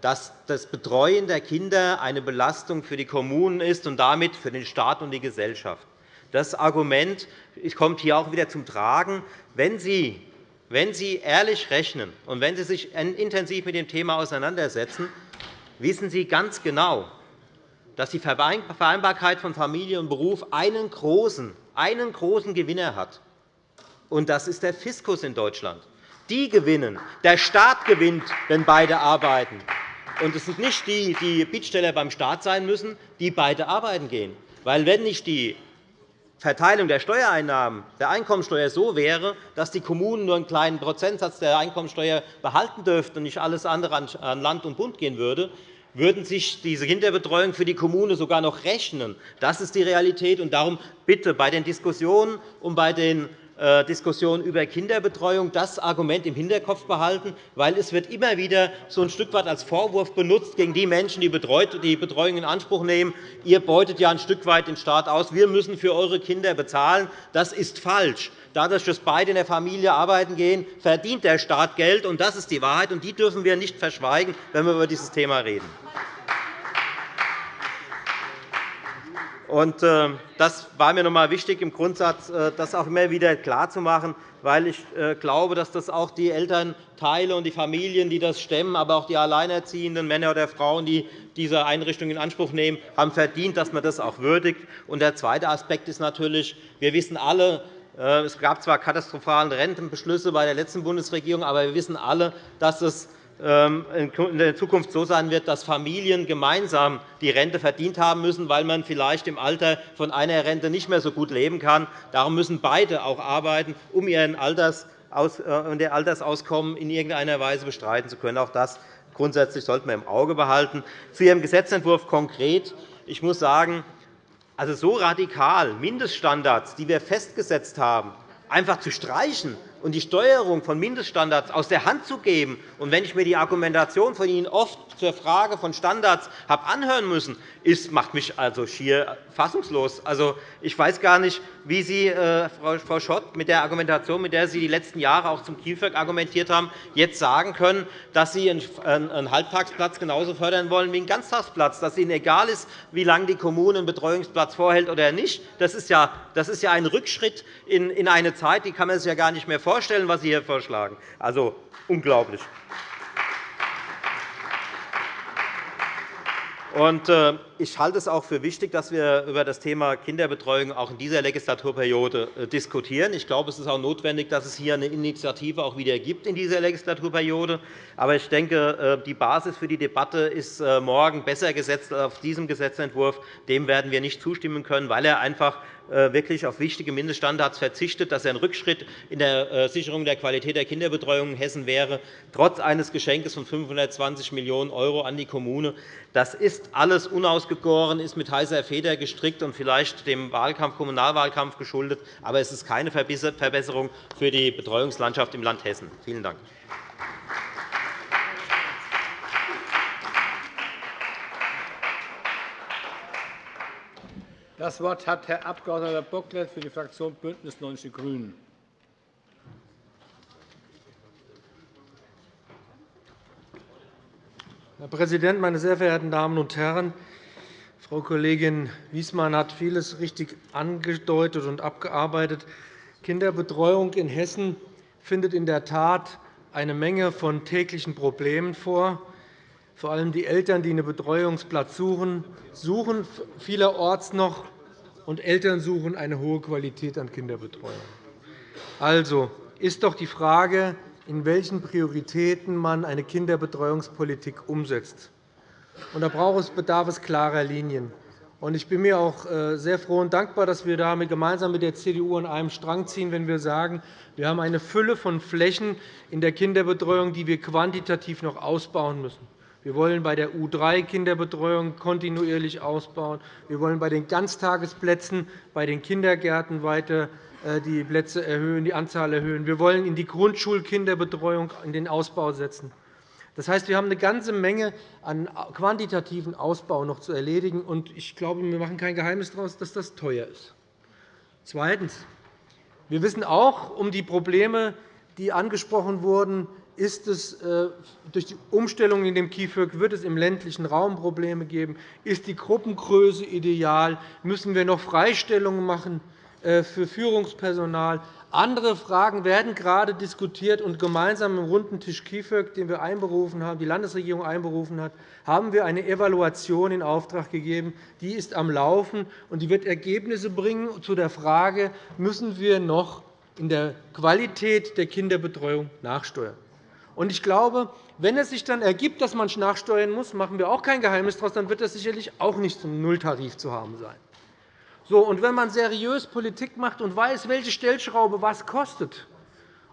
dass das Betreuen der Kinder eine Belastung für die Kommunen ist und damit für den Staat und die Gesellschaft. Das Argument kommt hier auch wieder zum Tragen. Wenn Sie, wenn Sie ehrlich rechnen und wenn Sie sich intensiv mit dem Thema auseinandersetzen, wissen Sie ganz genau, dass die Vereinbarkeit von Familie und Beruf einen großen, einen großen Gewinner hat. Und das ist der Fiskus in Deutschland. Die gewinnen. Der Staat gewinnt, wenn beide arbeiten. Und es sind nicht die, die Bittsteller beim Staat sein müssen, die beide arbeiten gehen. Weil wenn nicht die Verteilung der Steuereinnahmen der Einkommensteuer so wäre, dass die Kommunen nur einen kleinen Prozentsatz der Einkommensteuer behalten dürften und nicht alles andere an Land und Bund gehen würde, würden sich diese Kinderbetreuung für die Kommune sogar noch rechnen. Das ist die Realität. Darum bitte bei den Diskussionen und bei den äh, Diskussionen über Kinderbetreuung das Argument im Hinterkopf behalten, weil es wird immer wieder so ein Stück weit als Vorwurf benutzt gegen die Menschen, die die Betreuung in Anspruch nehmen. Ihr beutet ja ein Stück weit den Staat aus. Wir müssen für eure Kinder bezahlen. Das ist falsch. Dadurch, dass beide in der Familie arbeiten gehen, verdient der Staat Geld. und Das ist die Wahrheit, und die dürfen wir nicht verschweigen, wenn wir über dieses Thema reden. Das war mir noch einmal wichtig, im Grundsatz äh, das auch immer wieder klarzumachen, weil ich äh, glaube, dass das auch die Elternteile und die Familien, die das stemmen, aber auch die alleinerziehenden Männer oder Frauen, die diese Einrichtung in Anspruch nehmen, haben verdient, dass man das auch würdigt. Und der zweite Aspekt ist natürlich, wir wissen alle, es gab zwar katastrophale Rentenbeschlüsse bei der letzten Bundesregierung, aber wir wissen alle, dass es ähm, in der Zukunft so sein wird, dass Familien gemeinsam die Rente verdient haben müssen, weil man vielleicht im Alter von einer Rente nicht mehr so gut leben kann. Darum müssen beide auch arbeiten, um ihr äh, Altersauskommen in irgendeiner Weise bestreiten zu können. Auch das grundsätzlich sollten wir im Auge behalten. Zu Ihrem Gesetzentwurf konkret. Ich muss sagen, also so radikal Mindeststandards, die wir festgesetzt haben, einfach zu streichen, und die Steuerung von Mindeststandards aus der Hand zu geben. Und wenn ich mir die Argumentation von Ihnen oft zur Frage von Standards habe anhören müssen, ist, macht mich also schier fassungslos. Also, ich weiß gar nicht, wie Sie, äh, Frau Schott, mit der Argumentation, mit der Sie die letzten Jahre auch zum KIföG argumentiert haben, jetzt sagen können, dass Sie einen Halbtagsplatz genauso fördern wollen wie einen Ganztagsplatz, dass Ihnen egal ist, wie lange die Kommune einen Betreuungsplatz vorhält oder nicht. Das ist ja, ein Rückschritt in eine Zeit, die kann man sich ja gar nicht mehr vorstellen, was Sie hier vorschlagen. Also unglaublich. Äh, ich halte es auch für wichtig, dass wir über das Thema Kinderbetreuung auch in dieser Legislaturperiode äh, diskutieren. Ich glaube, es ist auch notwendig, dass es hier eine Initiative auch wieder gibt in dieser Legislaturperiode. Aber ich denke, äh, die Basis für die Debatte ist morgen besser gesetzt als auf diesem Gesetzentwurf. Dem werden wir nicht zustimmen können, weil er einfach äh, wirklich auf wichtige Mindeststandards verzichtet, dass er ein Rückschritt in der äh, Sicherung der Qualität der Kinderbetreuung in Hessen wäre, trotz eines Geschenkes von 520 Millionen € an die Kommune. Das ist alles unausgegoren, ist mit heißer Feder gestrickt und vielleicht dem Wahlkampf, Kommunalwahlkampf geschuldet. Aber es ist keine Verbesserung für die Betreuungslandschaft im Land Hessen. Vielen Dank. Das Wort hat Herr Abg. Bocklet für die Fraktion BÜNDNIS 90 die GRÜNEN. Herr Präsident, meine sehr verehrten Damen und Herren! Frau Kollegin Wiesmann hat vieles richtig angedeutet und abgearbeitet. Kinderbetreuung in Hessen findet in der Tat eine Menge von täglichen Problemen vor. Vor allem die Eltern, die einen Betreuungsplatz suchen, suchen vielerorts noch, und Eltern suchen eine hohe Qualität an Kinderbetreuung. Also ist doch die Frage, in welchen Prioritäten man eine Kinderbetreuungspolitik umsetzt. Und da bedarf es klarer Linien. Ich bin mir auch äh, sehr froh und dankbar, dass wir da gemeinsam mit der CDU an einem Strang ziehen, wenn wir sagen, wir haben eine Fülle von Flächen in der Kinderbetreuung, die wir quantitativ noch ausbauen müssen. Wir wollen bei der U3-Kinderbetreuung kontinuierlich ausbauen. Wir wollen bei den Ganztagesplätzen, bei den Kindergärten weiter äh, die Plätze erhöhen, die Anzahl erhöhen. Wir wollen in die Grundschulkinderbetreuung in den Ausbau setzen. Das heißt, wir haben eine ganze Menge an quantitativen Ausbau noch zu erledigen. Ich glaube, wir machen kein Geheimnis daraus, dass das teuer ist. Zweitens. Wir wissen auch um die Probleme, die angesprochen wurden. Ist es, äh, durch die Umstellung in dem KIföG wird es im ländlichen Raum Probleme geben? Ist die Gruppengröße ideal? Müssen wir noch Freistellungen machen äh, für Führungspersonal? Andere Fragen werden gerade diskutiert, und gemeinsam im runden Tisch KIföG, den wir einberufen haben, die Landesregierung einberufen hat, haben wir eine Evaluation in Auftrag gegeben. Die ist am Laufen, und die wird Ergebnisse bringen zu der Frage, müssen wir noch in der Qualität der Kinderbetreuung nachsteuern. Ich glaube, wenn es sich dann ergibt, dass man nachsteuern muss, machen wir auch kein Geheimnis daraus, dann wird das sicherlich auch nicht zum Nulltarif zu haben sein. So, und wenn man seriös Politik macht und weiß, welche Stellschraube was kostet,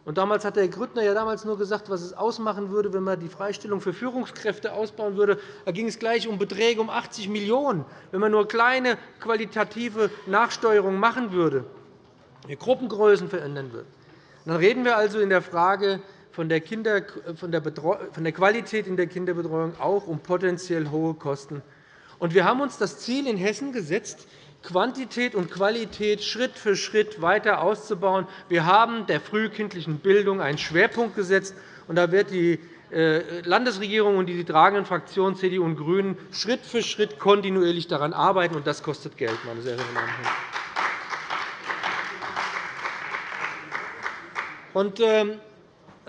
und damals hat Herr Grüttner ja damals nur gesagt, was es ausmachen würde, wenn man die Freistellung für Führungskräfte ausbauen würde. Da ging es gleich um Beträge um 80 Millionen €, wenn man nur kleine qualitative Nachsteuerungen machen würde, Gruppengrößen verändern würde. Dann reden wir also in der Frage von der, Kinder, von der, von der Qualität in der Kinderbetreuung auch um potenziell hohe Kosten. Und wir haben uns das Ziel in Hessen gesetzt, Quantität und Qualität Schritt für Schritt weiter auszubauen. Wir haben der frühkindlichen Bildung einen Schwerpunkt gesetzt. und Da wird die äh, Landesregierung und die tragenden Fraktionen CDU und GRÜNEN Schritt für Schritt kontinuierlich daran arbeiten. und Das kostet Geld, meine sehr verehrten Damen und Herren. Ähm,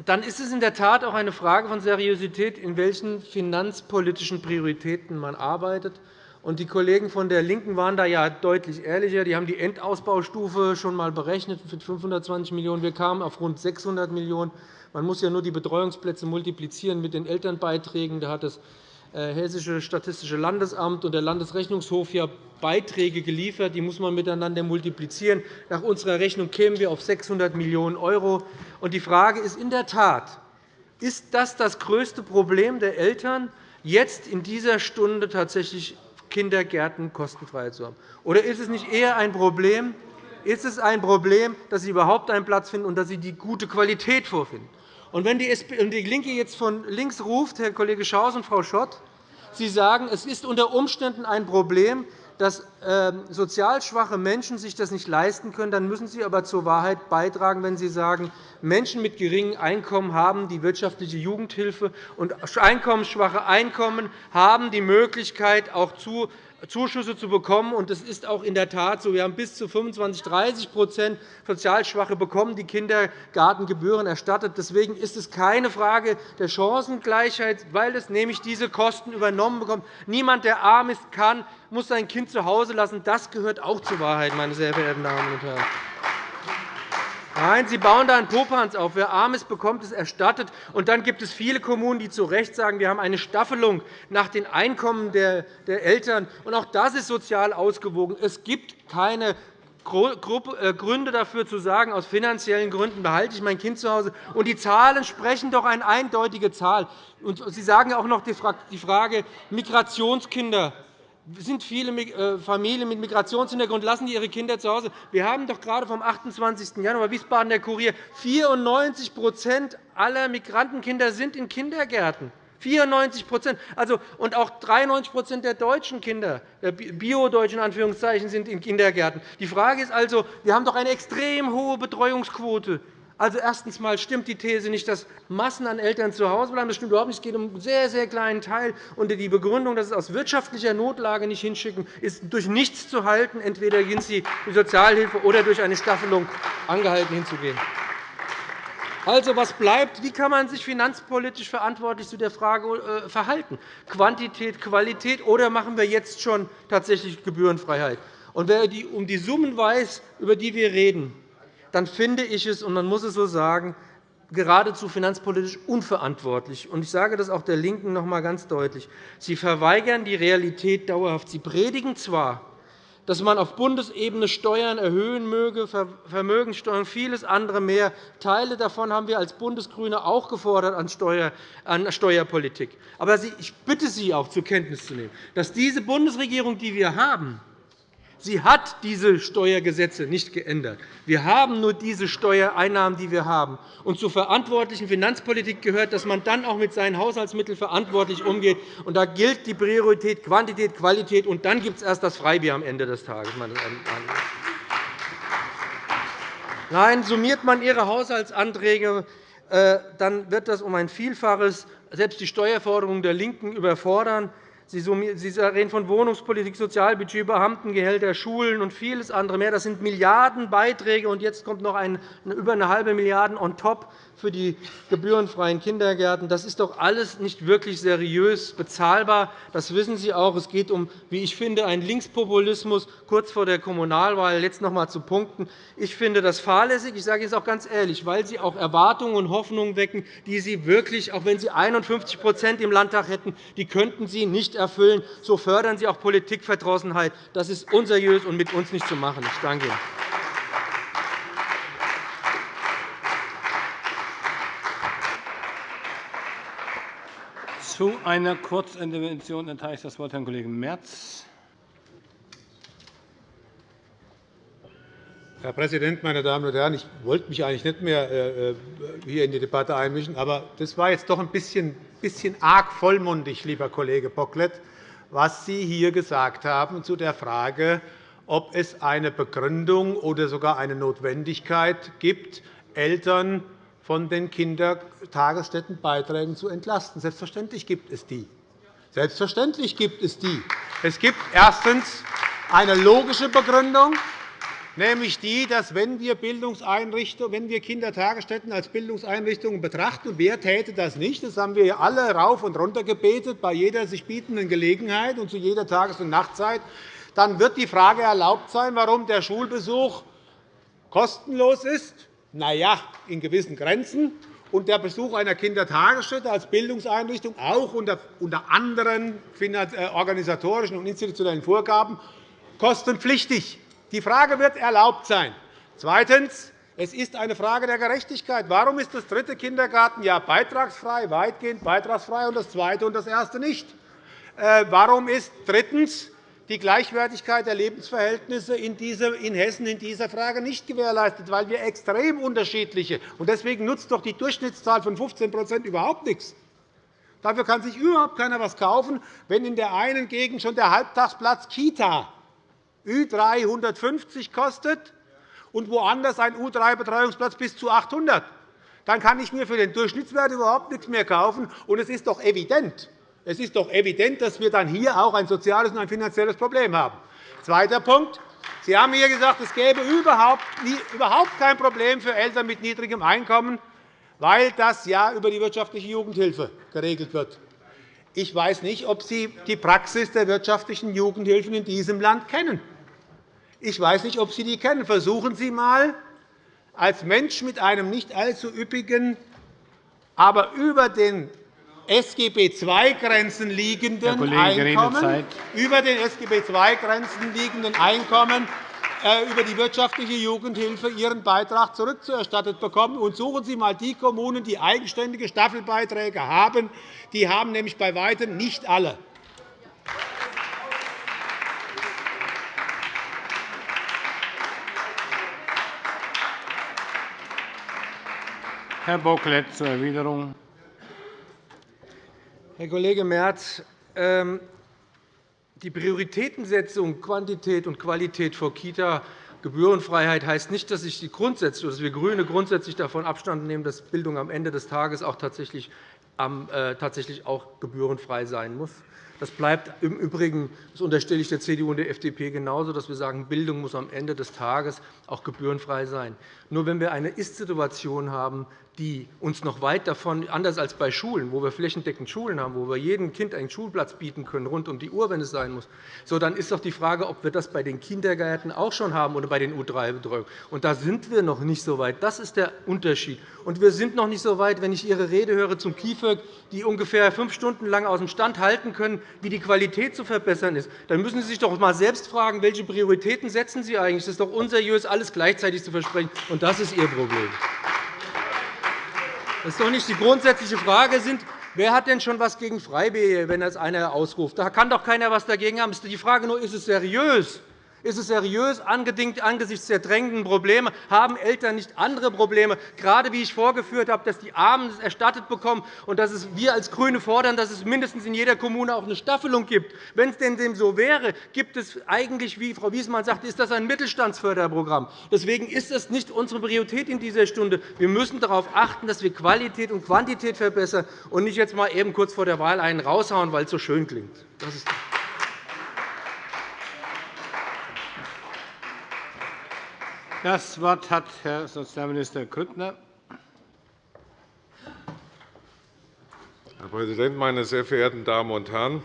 dann ist es in der Tat auch eine Frage von Seriosität, in welchen finanzpolitischen Prioritäten man arbeitet. Und die Kollegen von der LINKEN waren da ja deutlich ehrlicher. Die haben die Endausbaustufe schon einmal berechnet mit 520 Millionen €. Wir kamen auf rund 600 Millionen €. Man muss ja nur die Betreuungsplätze multiplizieren mit den Elternbeiträgen. Da hat das äh, Hessische Statistische Landesamt und der Landesrechnungshof ja Beiträge geliefert. Die muss man miteinander multiplizieren. Nach unserer Rechnung kämen wir auf 600 Millionen €. Die Frage ist in der Tat, ist das das größte Problem der Eltern, jetzt in dieser Stunde tatsächlich Kindergärten kostenfrei zu haben? Oder ist es nicht eher ein Problem, ist es ein Problem, dass Sie überhaupt einen Platz finden und dass Sie die gute Qualität vorfinden? Und wenn die LINKE jetzt von links ruft, Herr Kollege Schaus und Frau Schott, Sie sagen, es ist unter Umständen ein Problem, dass ähm, sozial schwache Menschen sich das nicht leisten können, dann müssen Sie aber zur Wahrheit beitragen, wenn Sie sagen, Menschen mit geringem Einkommen haben die wirtschaftliche Jugendhilfe, und einkommensschwache Einkommen haben die Möglichkeit, auch zu Zuschüsse zu bekommen. Und es ist auch in der Tat so. Wir haben bis zu 25 30% Sozialschwache bekommen die Kindergartengebühren erstattet. Deswegen ist es keine Frage der Chancengleichheit, weil es nämlich diese Kosten übernommen bekommt. Niemand, der arm ist, kann, muss sein Kind zu Hause lassen. Das gehört auch zur Wahrheit, meine sehr verehrten Damen und Herren. Nein, Sie bauen da einen Popanz auf. Wer arm ist, bekommt es erstattet. Und dann gibt es viele Kommunen, die zu Recht sagen, wir haben eine Staffelung nach den Einkommen der Eltern. Und auch das ist sozial ausgewogen. Es gibt keine äh, Gründe dafür zu sagen, aus finanziellen Gründen behalte ich mein Kind zu Hause. Und die Zahlen sprechen doch eine eindeutige Zahl. Und Sie sagen auch noch die Frage Migrationskinder sind viele äh, Familien mit Migrationshintergrund, lassen ihre Kinder zu Hause. Wir haben doch gerade vom 28. Januar Wiesbaden der Kurier 94% aller Migrantenkinder sind in Kindergärten. 94 also, und auch 93% der deutschen Kinder, der Bio-Deutschen Anführungszeichen, sind in Kindergärten. Die Frage ist also, wir haben doch eine extrem hohe Betreuungsquote Also erstens einmal stimmt die These nicht, dass Massen an Eltern zu Hause bleiben. Das stimmt überhaupt nicht. Es geht um einen sehr, sehr kleinen Teil. Und die Begründung, dass es aus wirtschaftlicher Notlage nicht hinschicken, ist durch nichts zu halten. Entweder gehen Sie die Sozialhilfe oder durch eine Staffelung angehalten hinzugehen. Also, was bleibt? Wie kann man sich finanzpolitisch verantwortlich zu der Frage äh, verhalten? Quantität, Qualität, oder machen wir jetzt schon tatsächlich Gebührenfreiheit? Und wer um die Summen weiß, über die wir reden, dann finde ich es, und man muss es so sagen, geradezu finanzpolitisch unverantwortlich. Ich sage das auch der LINKEN noch einmal ganz deutlich. Sie verweigern die Realität dauerhaft. Sie predigen zwar, dass man auf Bundesebene Steuern erhöhen möge, Vermögenssteuern, vieles andere mehr. Teile davon haben wir als Bundesgrüne auch gefordert an Steuerpolitik. Aber ich bitte Sie auch zur Kenntnis zu nehmen, dass diese Bundesregierung, die wir haben, Sie hat diese Steuergesetze nicht geändert. Wir haben nur diese Steuereinnahmen, die wir haben. Und zur verantwortlichen Finanzpolitik gehört, dass man dann auch mit seinen Haushaltsmitteln verantwortlich umgeht. Und da gilt die Priorität Quantität, Qualität, und dann gibt es erst das Freibier am Ende des Tages. Nein, summiert man Ihre Haushaltsanträge, äh, dann wird das um ein Vielfaches selbst die Steuerforderungen der LINKEN überfordern. Sie reden von Wohnungspolitik, Sozialbudget, Beamtengehälter, Schulen und vieles andere mehr. Das sind Milliardenbeiträge, und jetzt kommt noch über eine halbe Milliarde on top für die gebührenfreien Kindergärten. Das ist doch alles nicht wirklich seriös bezahlbar. Das wissen Sie auch. Es geht um, wie ich finde, einen Linkspopulismus kurz vor der Kommunalwahl. Jetzt noch einmal zu Punkten. Ich finde das fahrlässig. Ich sage es auch ganz ehrlich, weil Sie auch Erwartungen und Hoffnungen wecken, die Sie wirklich, auch wenn Sie 51% im Landtag hätten, die könnten Sie nicht erfüllen. So fördern Sie auch Politikverdrossenheit. Das ist unseriös und mit uns nicht zu machen. Ich danke Ihnen. Zu einer Kurzintervention erteile ich das Wort Herrn Kollegen Merz. Herr Präsident, meine Damen und Herren! Ich wollte mich eigentlich nicht mehr äh, äh, hier in die Debatte einmischen, aber das war jetzt doch ein bisschen, arg vollmundig, lieber Kollege Bocklet, was Sie hier gesagt haben zu der Frage, ob es eine Begründung oder sogar eine Notwendigkeit gibt, Eltern von den Kindertagesstättenbeiträgen zu entlasten. Selbstverständlich gibt es die. Selbstverständlich gibt es die. Es gibt erstens eine logische Begründung, nämlich die, dass wenn wir, wenn wir Kindertagesstätten als Bildungseinrichtungen betrachten, und wer täte das nicht, das haben wir alle rauf und runter gebetet bei jeder sich bietenden Gelegenheit und zu jeder Tages- und Nachtzeit, dann wird die Frage erlaubt sein, warum der Schulbesuch kostenlos ist na ja, in gewissen Grenzen. Und der Besuch einer Kindertagesstätte als Bildungseinrichtung auch unter, anderen äh, organisatorischen und institutionellen Vorgaben kostenpflichtig. Die Frage wird erlaubt sein. Zweitens. Es ist eine Frage der Gerechtigkeit. Warum ist das dritte Kindergartenjahr beitragsfrei, weitgehend beitragsfrei, und das zweite und das erste nicht? Äh, warum ist drittens die Gleichwertigkeit der Lebensverhältnisse in Hessen in dieser Frage nicht gewährleistet, weil wir extrem unterschiedliche und Deswegen nutzt doch die Durchschnittszahl von 15% überhaupt nichts. Dafür kann sich überhaupt keiner etwas kaufen, wenn in der einen Gegend schon der Halbtagsplatz Kita Ü350 kostet und woanders ein U3-Betreuungsplatz bis zu 800. Dann kann ich mir für den Durchschnittswert überhaupt nichts mehr kaufen. Und es ist doch evident, es ist doch evident, dass wir dann hier auch ein soziales und ein finanzielles Problem haben. Zweiter Punkt. Sie haben hier gesagt, es gäbe überhaupt kein Problem für Eltern mit niedrigem Einkommen, weil das ja über die wirtschaftliche Jugendhilfe geregelt wird. Ich weiß nicht, ob Sie die Praxis der wirtschaftlichen Jugendhilfen in diesem Land kennen. Ich weiß nicht, ob Sie die kennen. Versuchen Sie einmal, als Mensch mit einem nicht allzu üppigen, aber über den SGB II-Grenzen liegenden Einkommen, über den SGB II-Grenzen liegenden Einkommen über die wirtschaftliche Jugendhilfe ihren Beitrag zurückzuerstattet bekommen. Und suchen Sie einmal die Kommunen, die eigenständige Staffelbeiträge haben. Die haben nämlich bei weitem nicht alle. Herr Bocklet zur Erwiderung. Herr Kollege Merz, ähm, die Prioritätensetzung Quantität und Qualität vor Kita Gebührenfreiheit heißt nicht, dass, ich die grundsätzlich, dass wir GRÜNE grundsätzlich davon Abstand nehmen, dass Bildung am Ende des Tages auch tatsächlich, äh, auch gebührenfrei sein muss. Das bleibt im Übrigen, das unterstelle ich der CDU und der FDP genauso, dass wir sagen, Bildung muss am Ende des Tages auch gebührenfrei sein. Nur wenn wir eine Ist-Situation haben, die uns noch weit davon, anders als bei Schulen, wo wir flächendeckend Schulen haben, wo wir jedem Kind einen Schulplatz bieten können, rund um die Uhr, wenn es sein muss, so, dann ist doch die Frage, ob wir das bei den Kindergärten auch schon haben oder bei den U3-Betreuungen. Und da sind wir noch nicht so weit. Das ist der Unterschied. Und wir sind noch nicht so weit, wenn ich Ihre Rede höre zum KIföG, die ungefähr fünf Stunden lang aus dem Stand halten können, wie die Qualität zu verbessern ist. Dann müssen Sie sich doch einmal selbst fragen, welche Prioritäten setzen Sie eigentlich? Es ist doch unseriös, alles gleichzeitig zu versprechen. Und das ist Ihr Problem. Das ist doch nicht die grundsätzliche Frage. Sind, wer hat denn schon etwas gegen Freibier, wenn das einer ausruft? Da kann doch keiner etwas dagegen haben. Die Frage nur, ist es seriös? Ist es seriös angesichts der drängenden Probleme? Haben Eltern nicht andere Probleme, gerade wie ich vorgeführt habe, dass die Armen es erstattet bekommen und dass wir als GRÜNE fordern, dass es mindestens in jeder Kommune auch eine Staffelung gibt? Wenn es denn dem so wäre, gibt es eigentlich, wie Frau Wiesmann sagte, ist das ein Mittelstandsförderprogramm. Deswegen ist das nicht unsere Priorität in dieser Stunde. Wir müssen darauf achten, dass wir Qualität und Quantität verbessern und nicht jetzt mal eben kurz vor der Wahl einen raushauen, weil es so schön klingt. Das ist Das Wort hat Herr Sozialminister Grüttner. Herr Präsident, meine sehr verehrten Damen und Herren!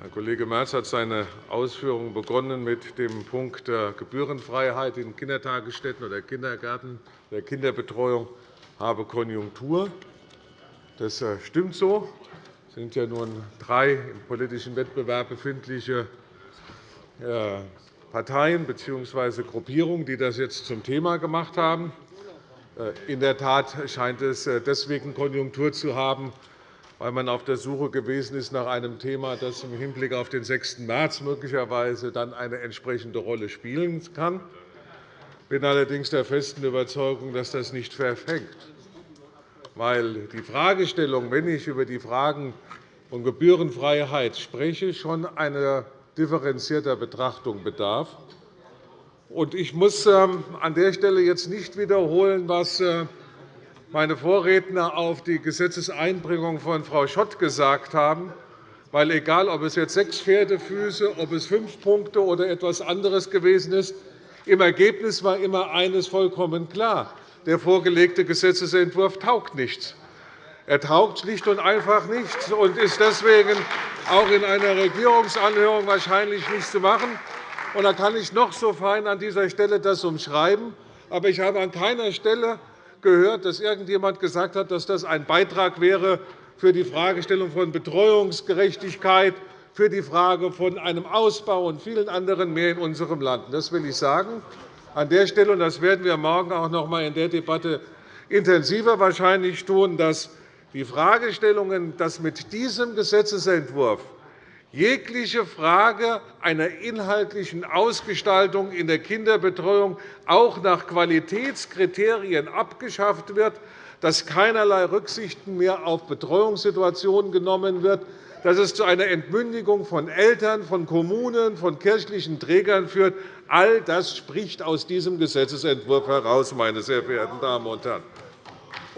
Herr Kollege Merz hat seine Ausführungen begonnen mit dem Punkt der Gebührenfreiheit in Kindertagesstätten oder Kindergärten der Kinderbetreuung habe Konjunktur. Das äh, stimmt so. Es sind ja nun drei im politischen Wettbewerb befindliche äh, Parteien bzw. Gruppierungen, die das jetzt zum Thema gemacht haben. Äh, in der Tat scheint es äh, deswegen Konjunktur zu haben, weil man auf der Suche gewesen ist nach einem Thema, das im Hinblick auf den 6. März möglicherweise dann eine entsprechende Rolle spielen kann. Ich bin allerdings der festen Überzeugung, dass das nicht verfängt. Weil die Fragestellung, wenn ich über die Fragen von Gebührenfreiheit spreche, schon eine differenzierter Betrachtung bedarf. Ich muss ähm, an der Stelle jetzt nicht wiederholen, was äh, meine Vorredner auf die Gesetzeseinbringung von Frau Schott gesagt haben. Weil egal, ob es jetzt sechs Pferdefüße, ob es fünf Punkte oder etwas anderes gewesen ist, im Ergebnis war immer eines vollkommen klar. Der vorgelegte Gesetzentwurf taugt nichts. Er taugt schlicht und einfach nichts und ist deswegen auch in einer Regierungsanhörung wahrscheinlich nicht zu machen. Und da kann ich noch so fein an dieser Stelle das umschreiben. Aber ich habe an keiner Stelle gehört, dass irgendjemand gesagt hat, dass das ein Beitrag wäre für die Fragestellung von Betreuungsgerechtigkeit, für die Frage von einem Ausbau und vielen anderen mehr in unserem Land. Das will ich sagen. An der Stelle, und das werden wir morgen auch noch einmal in der Debatte intensiver wahrscheinlich tun, dass die Fragestellungen, dass mit diesem Gesetzentwurf jegliche Frage einer inhaltlichen Ausgestaltung in der Kinderbetreuung auch nach Qualitätskriterien abgeschafft wird, dass keinerlei Rücksichten mehr auf Betreuungssituationen genommen wird, dass es zu einer Entmündigung von Eltern, von Kommunen, von kirchlichen Trägern führt. All das spricht aus diesem Gesetzentwurf heraus, meine sehr verehrten Damen und Herren.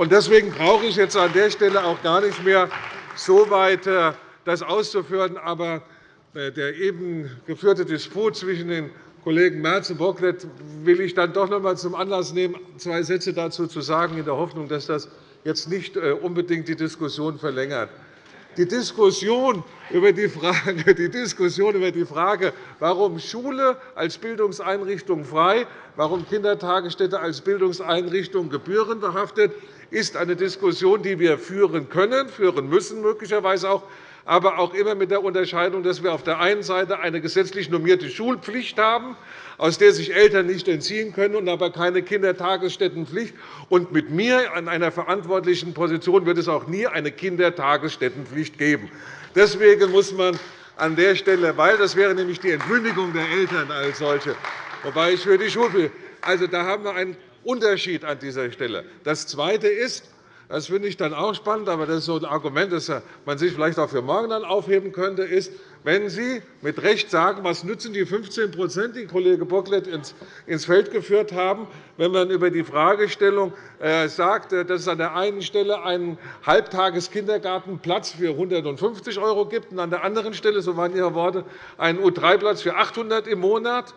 Deswegen brauche ich jetzt an der Stelle auch gar nicht mehr so weit äh, das auszuführen. Aber äh, der eben geführte Disput zwischen den Kollegen Merz und Bocklet will ich dann doch noch einmal zum Anlass nehmen, zwei Sätze dazu zu sagen, in der Hoffnung, dass das jetzt nicht äh, unbedingt die Diskussion verlängert. Die Diskussion über die Frage, *laughs* die Diskussion über die Frage warum Schule als Bildungseinrichtung frei, warum Kindertagesstätte als Bildungseinrichtung gebührenbehaftet, ist eine Diskussion, die wir führen können, führen müssen möglicherweise auch, aber auch immer mit der Unterscheidung, dass wir auf der einen Seite eine gesetzlich normierte Schulpflicht haben, aus der sich Eltern nicht entziehen können, und aber keine Kindertagesstättenpflicht. Und mit mir an einer verantwortlichen Position wird es auch nie eine Kindertagesstättenpflicht geben. Deswegen muss man an der Stelle, weil das wäre nämlich die Entmündigung der Eltern als solche, wobei ich für die Schulpflicht also, da haben wir einen Unterschied an dieser Stelle. Das Zweite ist, das finde ich dann auch spannend, aber das ist so ein Argument, das man sich vielleicht auch für morgen dann aufheben könnte, ist, wenn Sie mit Recht sagen, was nützen die 15% die Kollege Bocklet ins Feld geführt haben, wenn man über die Fragestellung äh, sagt, äh, dass es an der einen Stelle einen Halbtageskindergartenplatz für 150 € gibt und an der anderen Stelle, so waren Ihre Worte, einen U3-Platz für 800 € im Monat.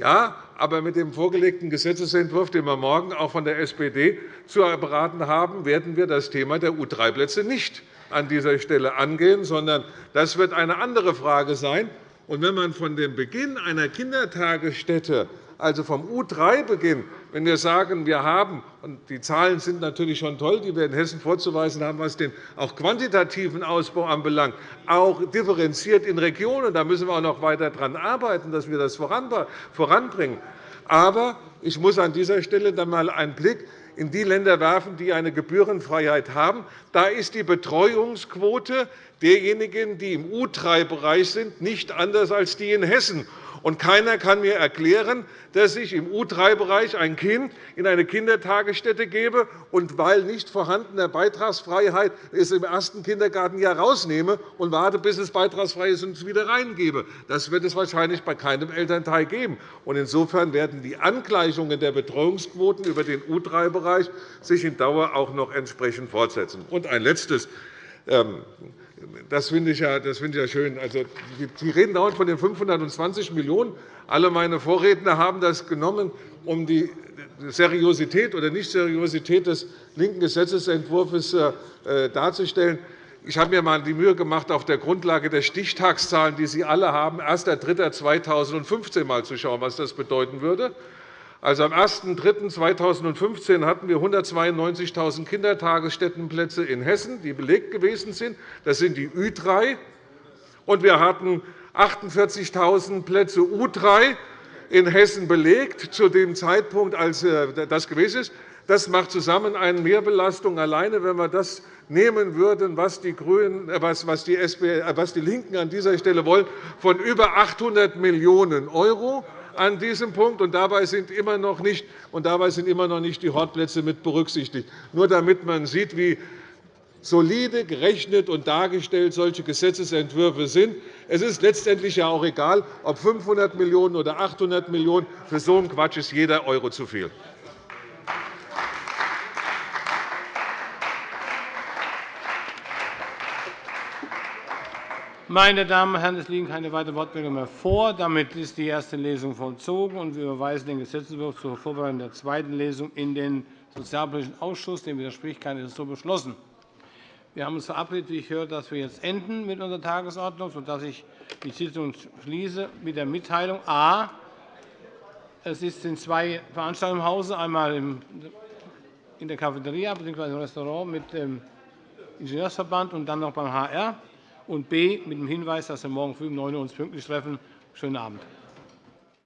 Ja, aber mit dem vorgelegten Gesetzentwurf, den wir morgen auch von der SPD zu beraten haben, werden wir das Thema der U3-Plätze nicht an dieser Stelle angehen, sondern das wird eine andere Frage sein. Und wenn man von dem Beginn einer Kindertagesstätte, also vom U3-Beginn, wenn wir sagen, wir haben, und die Zahlen sind natürlich schon toll, die wir in Hessen vorzuweisen haben, was den auch quantitativen Ausbau anbelangt, auch differenziert in Regionen, da müssen wir auch noch weiter daran arbeiten, dass wir das voranbringen. Aber ich muss an dieser Stelle dann einmal einen Blick in die Länder werfen, die eine Gebührenfreiheit haben. Da ist die Betreuungsquote derjenigen, die im U3-Bereich sind, nicht anders als die in Hessen. Und keiner kann mir erklären, dass ich im U3-Bereich ein Kind in eine Kindertagesstätte gebe und weil nicht vorhandener Beitragsfreiheit es im ersten Kindergartenjahr rausnehme und warte, bis es beitragsfrei ist und es wieder reingebe. Das wird es wahrscheinlich bei keinem Elternteil geben. Insofern werden die Angleichungen der Betreuungsquoten über den U3-Bereich sich in Dauer auch noch entsprechend fortsetzen. Und ein letztes. Das finde ich, ja, das ich ja schön. Also, Sie reden dauernd von den 520 Millionen €. Alle meine Vorredner haben das genommen, um die Seriosität oder Nicht-Seriosität des linken Gesetzentwurfs äh, darzustellen. Ich habe mir einmal die Mühe gemacht, auf der Grundlage der Stichtagszahlen, die Sie alle haben, 1.3.2015 mal zu schauen, was das bedeuten würde. Also am 01.03.2015 hatten wir 192.000 Kindertagesstättenplätze in Hessen, die belegt gewesen sind. Das sind die Ü3. Und wir hatten 48.000 Plätze U3 in Hessen belegt, zu dem Zeitpunkt, als äh, das gewesen ist. Das macht zusammen eine Mehrbelastung alleine, wenn wir das nehmen würden, was die, Grünen, äh, was die, SPD, äh, was die LINKEN an dieser Stelle wollen, von über 800 Millionen € an diesem Punkt, und dabei sind immer noch nicht, und dabei sind immer noch nicht die Hortplätze mit berücksichtigt. Nur damit man sieht, wie solide gerechnet und dargestellt solche Gesetzentwürfe sind. Es ist letztendlich ja auch egal, ob 500 Millionen € oder 800 Millionen €. Für so einen Quatsch ist jeder Euro zu viel. Meine Damen und Herren, es liegen keine weiteren Wortmeldungen mehr vor. Damit ist die erste Lesung vollzogen, und wir überweisen den Gesetzentwurf zur Vorbereitung der zweiten Lesung in den Sozialpolitischen Ausschuss. Dem widerspricht keiner. ist so beschlossen. Wir haben uns verabredet, wie ich höre, dass wir jetzt enden mit unserer Tagesordnung, sodass ich die Sitzung schließe mit der Mitteilung A. Es sind zwei Veranstaltungen im Hause, einmal in der Cafeteria bzw. im Restaurant mit dem Ingenieursverband und dann noch beim HR und B mit dem Hinweis, dass wir morgen früh um 9 Uhr uns pünktlich treffen. Schönen Abend.